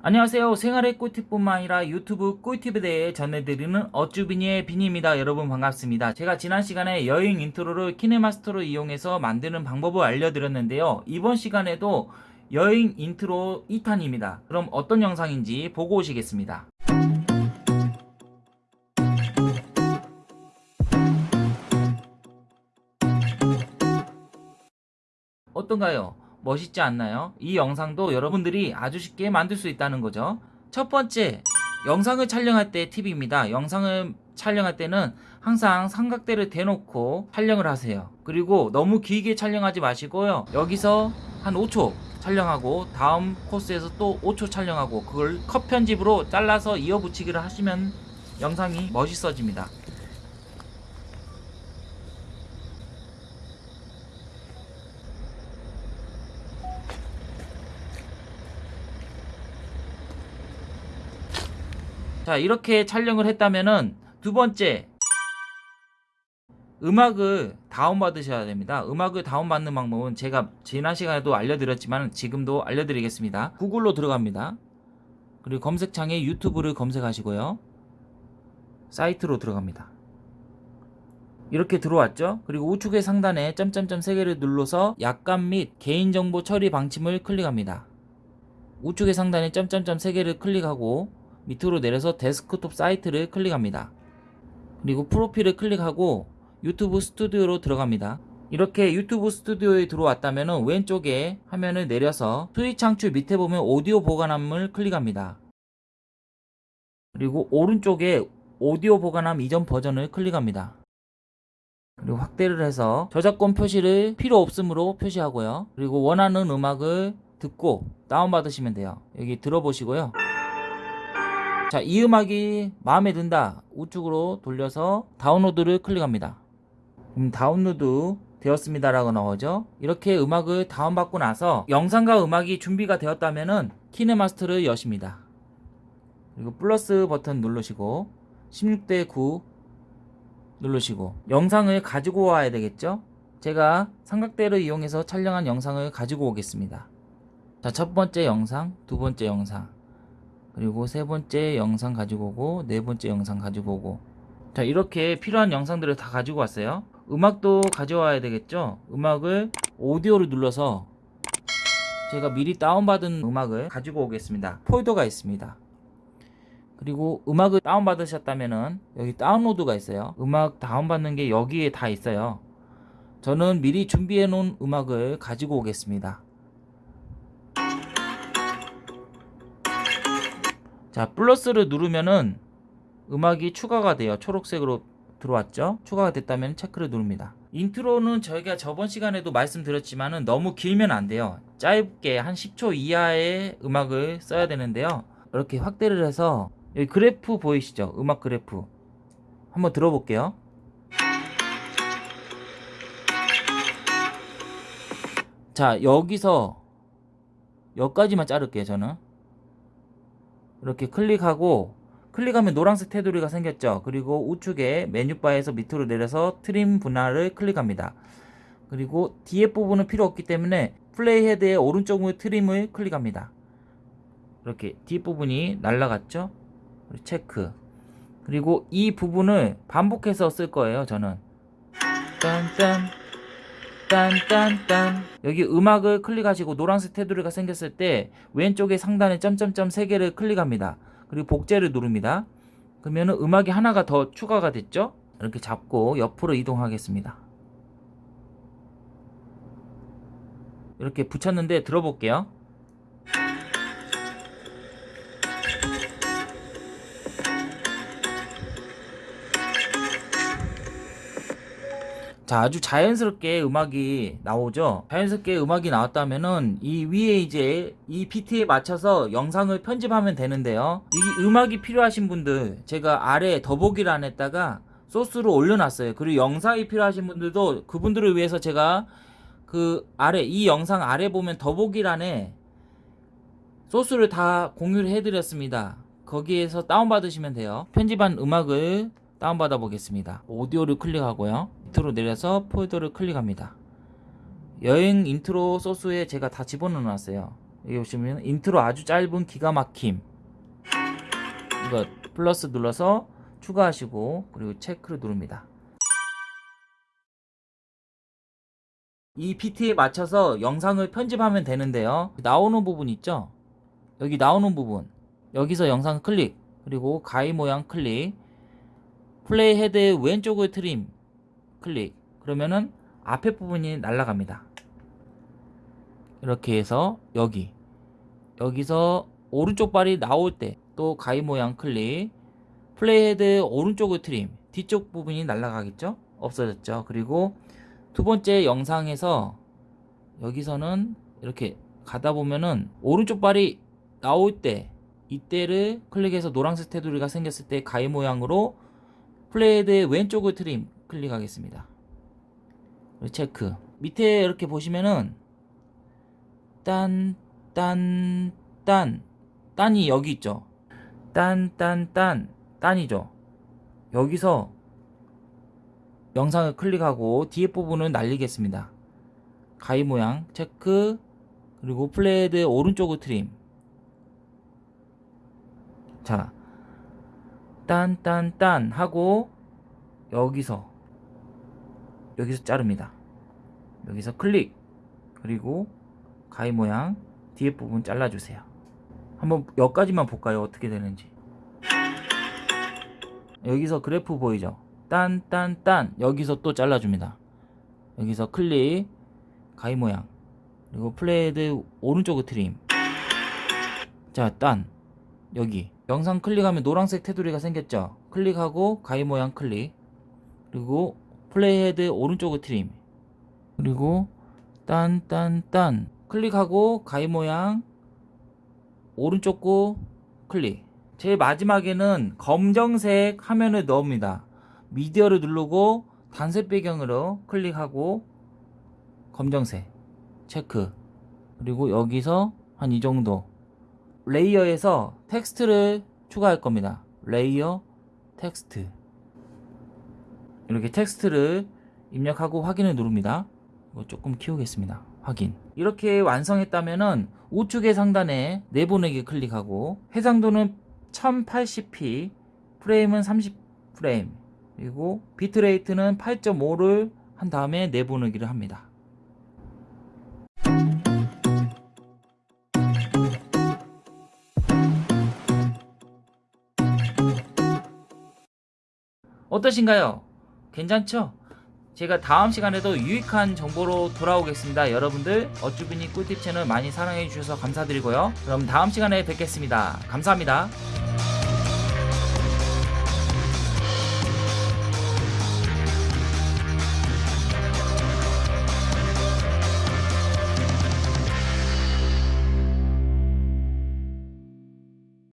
안녕하세요. 생활의 꿀팁뿐만 아니라 유튜브 꿀팁에 대해 전해드리는 어쭈비니의 비니입니다. 여러분 반갑습니다. 제가 지난 시간에 여행 intro를 키네마스터로 이용해서 만드는 방법을 알려드렸는데요. 이번 시간에도 여행 인트로 2탄입니다. 그럼 어떤 영상인지 보고 오시겠습니다. 어떤가요? 멋있지 않나요? 이 영상도 여러분들이 아주 쉽게 만들 수 있다는 거죠. 첫 번째, 영상을 촬영할 때 팁입니다. 영상을 촬영할 때는 항상 삼각대를 대놓고 촬영을 하세요. 그리고 너무 길게 촬영하지 마시고요. 여기서 한 5초 촬영하고 다음 코스에서 또 5초 촬영하고 그걸 컷 편집으로 잘라서 이어붙이기를 하시면 영상이 멋있어집니다. 자 이렇게 촬영을 했다면은 두 번째 음악을 다운받으셔야 됩니다. 음악을 다운받는 방법은 제가 지난 시간에도 알려드렸지만 지금도 알려드리겠습니다. 구글로 들어갑니다. 그리고 검색창에 유튜브를 검색하시고요. 사이트로 들어갑니다. 이렇게 들어왔죠? 그리고 우측의 상단에 점점점 3개를 눌러서 약관 및 개인정보 처리 방침을 클릭합니다. 우측의 상단에 점점점 3개를 클릭하고 밑으로 내려서 데스크톱 사이트를 클릭합니다. 그리고 프로필을 클릭하고 유튜브 스튜디오로 들어갑니다. 이렇게 유튜브 스튜디오에 들어왔다면 왼쪽에 화면을 내려서 수익 창출 밑에 보면 오디오 보관함을 클릭합니다. 그리고 오른쪽에 오디오 보관함 이전 버전을 클릭합니다. 그리고 확대를 해서 저작권 표시를 필요 없으므로 표시하고요. 그리고 원하는 음악을 듣고 다운받으시면 돼요. 여기 들어보시고요. 자, 이 음악이 마음에 든다. 우측으로 돌려서 다운로드를 클릭합니다. 그럼 다운로드 되었습니다 라고 나오죠. 이렇게 음악을 다운받고 나서 영상과 음악이 준비가 되었다면은 키네마스터를 여십니다. 그리고 플러스 버튼 누르시고 16대 9 누르시고 영상을 가지고 와야 되겠죠. 제가 삼각대를 이용해서 촬영한 영상을 가지고 오겠습니다. 자, 첫 번째 영상, 두 번째 영상 그리고 세 번째 영상 가지고 오고 네 번째 영상 가지고 오고. 자 이렇게 필요한 영상들을 다 가지고 왔어요. 음악도 가져와야 되겠죠? 음악을 오디오를 눌러서 제가 미리 다운받은 음악을 가지고 오겠습니다. 폴더가 있습니다. 그리고 음악을 다운받으셨다면은 여기 다운로드가 있어요. 음악 다운받는 게 여기에 다 있어요. 저는 미리 준비해 놓은 음악을 가지고 오겠습니다 자 플러스를 누르면은 음악이 추가가 돼요. 초록색으로 들어왔죠? 추가가 됐다면 체크를 누릅니다. intro는 저희가 저번 시간에도 말씀드렸지만은 너무 길면 안 돼요. 짧게 한 10초 이하의 음악을 써야 되는데요. 이렇게 확대를 해서 여기 그래프 보이시죠? 음악 그래프. 한번 들어볼게요. 자 여기서 여기까지만 자를게요 저는 이렇게 클릭하고 클릭하면 노란색 테두리가 생겼죠. 그리고 우측에 메뉴바에서 밑으로 내려서 트림 분할을 클릭합니다. 그리고 뒤에 부분은 필요 없기 때문에 플레이 헤드의 오른쪽 트림을 클릭합니다. 이렇게 뒷부분이 날라갔죠? 체크. 그리고 이 부분을 반복해서 쓸 거예요 저는. 딴딴 딴딴딴. 여기 음악을 클릭하시고 노란색 테두리가 생겼을 때 왼쪽에 상단에 점점점 3개를 클릭합니다. 그리고 복제를 누릅니다. 그러면 음악이 하나가 더 추가가 됐죠? 이렇게 잡고 옆으로 이동하겠습니다. 이렇게 붙였는데 들어볼게요 자 아주 자연스럽게 음악이 나오죠? 자연스럽게 음악이 나왔다면은 이 위에 이제 이 비트에 맞춰서 영상을 편집하면 되는데요. 이 음악이 필요하신 분들 제가 아래 더보기란에다가 소스로 올려놨어요. 그리고 영상이 필요하신 분들도 그분들을 위해서 제가 그 아래 이 영상 아래 보면 더보기란에 소스를 다 공유를 해드렸습니다. 거기에서 다운받으시면 돼요. 편집한 음악을 다운받아 보겠습니다. 오디오를 클릭하고요 밑으로 내려서 폴더를 클릭합니다. 여행 인트로 소스에 제가 다 집어넣어 놨어요. 여기 보시면 인트로 아주 짧은 기가 막힘. 이거 플러스 눌러서 추가하시고 그리고 체크를 누릅니다. 이 비트에 맞춰서 영상을 편집하면 되는데요. 나오는 부분 있죠? 여기 나오는 부분. 여기서 영상 클릭. 그리고 가위 모양 클릭. play head의 왼쪽을 trim 클릭. 그러면은 앞에 부분이 날아갑니다. 이렇게 해서 여기. 여기서 오른쪽 발이 나올 때 또 가위 모양 클릭. play head 오른쪽을 trim. 뒤쪽 부분이 날아가겠죠? 없어졌죠? 그리고 두 번째 영상에서 여기서는 이렇게 가다 보면은 오른쪽 발이 나올 때 이때를 클릭해서 노란색 테두리가 생겼을 때 가위 모양으로 플레이 헤드의 왼쪽을 트림 클릭하겠습니다 체크 밑에 이렇게 보시면은 딴, 딴, 딴, 딴이 여기 있죠. 딴, 딴, 딴, 딴이죠. 여기서 영상을 클릭하고 뒤에 부분을 날리겠습니다. 가위 모양 체크 그리고 play head 오른쪽을 trim 자, 딴, 딴, 딴 하고 여기서 여기서 자릅니다. 여기서 클릭 그리고 가위 모양 뒤에 부분 잘라주세요. 한번 여기까지만 볼까요? 어떻게 되는지. 여기서 그래프 보이죠? 딴, 딴, 딴. 여기서 또 잘라줍니다. 여기서 클릭, 가위 모양. 그리고 playhead 오른쪽을 trim. 자, 딴. 여기. 영상 클릭하면 노란색 테두리가 생겼죠? 클릭하고 가위 모양 클릭. 그리고 playhead 오른쪽을 trim. 그리고 딴, 딴, 딴. 클릭하고 가위 모양 오른쪽 구 클릭. 제일 마지막에는 검정색 화면을 넣습니다. 미디어를 누르고 단색 배경으로 클릭하고 검정색 체크. 그리고 여기서 한 이 정도. layer에서 텍스트를 추가할 겁니다. layer 텍스트 이렇게 텍스트를 입력하고 확인을 누릅니다. 조금 키우겠습니다. 확인. 이렇게 완성했다면은 우측의 상단에 내보내기 클릭하고 해상도는 1080p 프레임은 30프레임 그리고 비트레이트는 8.5를 한 다음에 내보내기를 합니다. 어떠신가요? 괜찮죠? 제가 다음 시간에도 유익한 정보로 돌아오겠습니다. 여러분들 어쭈비니 꿀팁 채널 많이 사랑해 주셔서 감사드리고요. 그럼 다음 시간에 뵙겠습니다. 감사합니다.